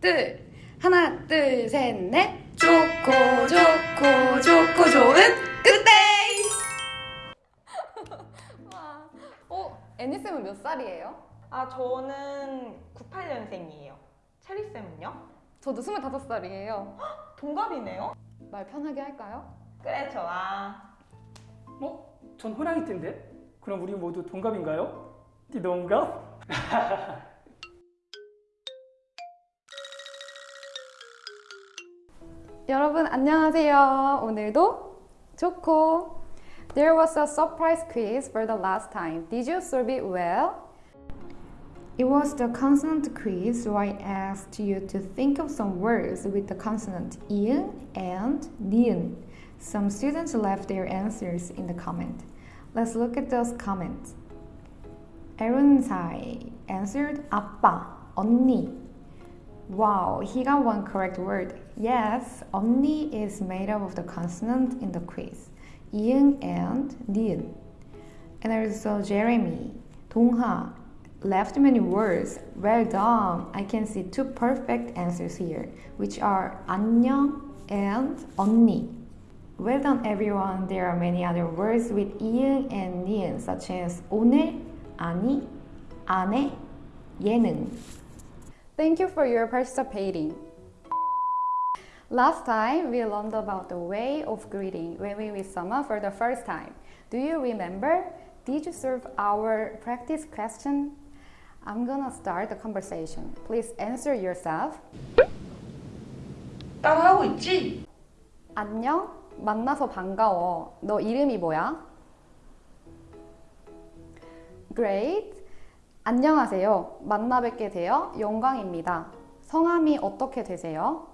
둘 하나 둘 셋 넷 좋고 좋고 좋고 좋은 굿데이 와, 어? 애니쌤은 몇 살이에요? 아, 저는 98년생이에요. 체리쌤은요? 저도 25살이에요 동갑이네요? 말 편하게 할까요? 그래, 좋아. 어? 전 호랑이 띠인데? 그럼 우리 모두 동갑인가요? 띠 동갑? 여러분 안녕하세요 오늘도 좋고 There was a surprise quiz for the last time. Did you solve it well? It was the consonant quiz, so I asked you to think of some words with the consonant i은 and 니은. Some students left their answers in the comment. Let's look at those comments. Aaron Sai answered 아빠, 언니. Wow, he got one correct word. Yes, 언니 is made up of the consonant in the quiz. 이응 and 니은. And also Jeremy, 동하, left many words. Well done. I can see two perfect answers here, which are 안녕 and 언니. Well done everyone. There are many other words with 이응 and 니은 such as 오늘, 아니, 안에, 예능. Thank you for your participating. Last time we learned about the way of greeting when we meet someone for the first time. Do you remember? Did you solve our practice question? I'm gonna start the conversation. Please answer yourself. 따라하고 있지? 안녕? 만나서 반가워. 너 이름이 뭐야? Great. 안녕하세요. 만나 뵙게 되어 영광입니다. 성함이 어떻게 되세요?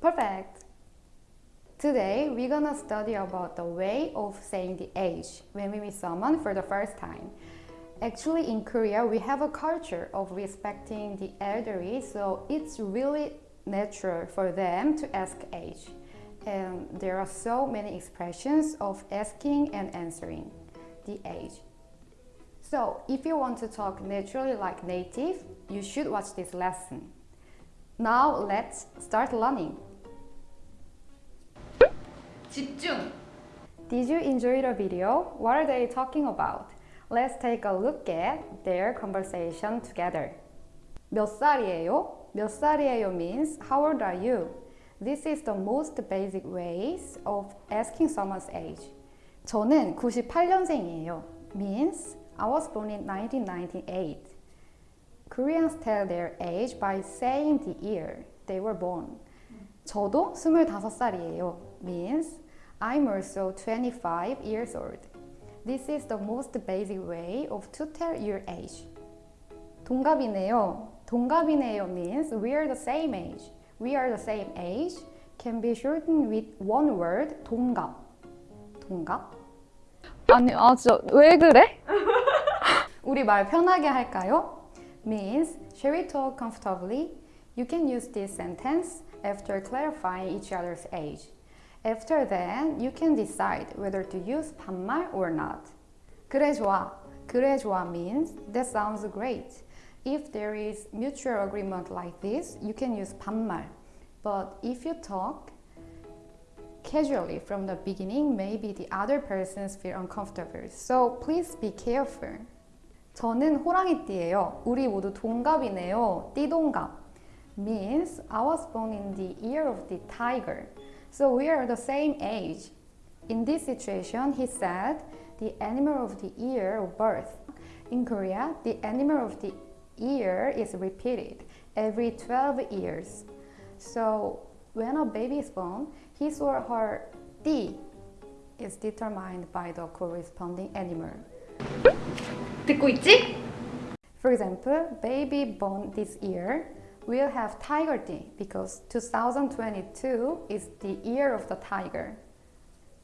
Perfect. Today we're gonna study about the way of saying the age when we meet someone for the first time. Actually in Korea we have a culture of respecting the elderly so it's really natural for them to ask age. And there are so many expressions of asking and answering the age. So if you want to talk naturally like native, you should watch this lesson. Now let's start learning. 집중! Did you enjoy the video? What are they talking about? Let's take a look at their conversation together. 몇 살이에요? 몇 살이에요 means how old are you? This is the most basic ways of asking someone's age. 저는 98년생이에요. means I was born in 1998. Koreans tell their age by saying the year they were born. 저도 25살이에요. means I'm also 25 years old. This is the most basic way of to tell your age. 동갑이네요. 동갑이네요 means we are the same age. We are the same age can be shortened with one word 동갑. 동갑? 아니, 아 진짜 왜 그래? 우리 말 편하게 할까요? means shall we talk comfortably? You can use this sentence after clarifying each other's age. After then, you can decide whether to use 반말 or not. 그래 좋아. 그래 좋아 means that sounds great. If there is mutual agreement like this, you can use 반말. But if you talk casually from the beginning, maybe the other persons feel uncomfortable. So please be careful. 저는 호랑이띠예요. 우리 모두 동갑이네요. 띠동갑 means I was born in the year of the tiger. So we are the same age. In this situation, he said the animal of the year of birth. In Korea, the animal of the year is repeated every 12 years. So when a baby is born, his or her 띠 is determined by the corresponding animal. 듣고 있지? For example, baby born this year will have tiger 띠 because 2022 is the year of the tiger.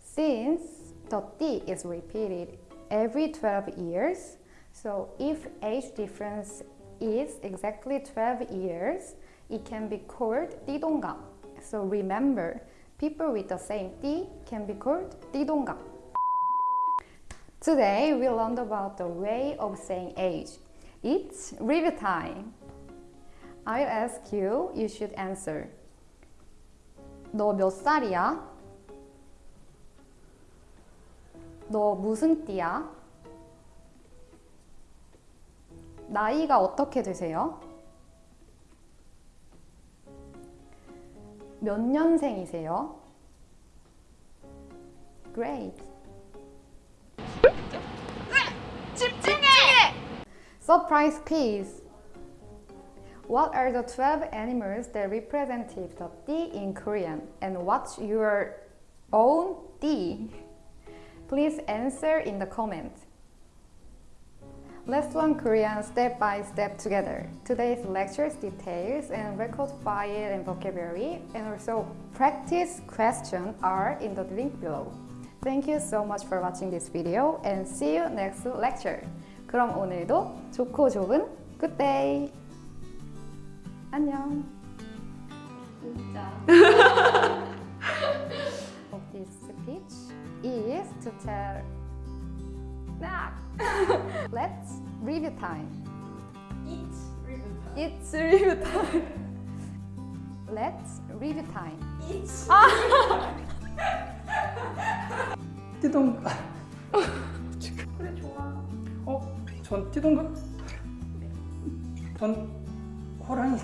Since the 띠 is repeated every 12 years, so if age difference is exactly 12 years, it can be called 띠동갑. So remember, people with the same 띠 can be called 띠동갑. Today we learned about the way of saying age. It's review time. I'll ask you, you should answer. 너 몇 살이야? 너 무슨 띠야? 나이가 어떻게 되세요? 몇 년생이세요? Great. Surprise quiz. What are the 12 animals that represent the D in Korean? And what's your own D? Please answer in the comments. Let's learn Korean step by step together. Today's lecture's details and record file and vocabulary and also practice questions are in the link below. Thank you so much for watching this video and see you next lecture. 그럼 오늘도 좋고 좋은 day. 안녕. 진짜. Of this speech is to tell. Let's review time. Eat ribbon. It's review time. Let's review time. 그래 좋아. 어? 전 띠동갑? 전 호랑이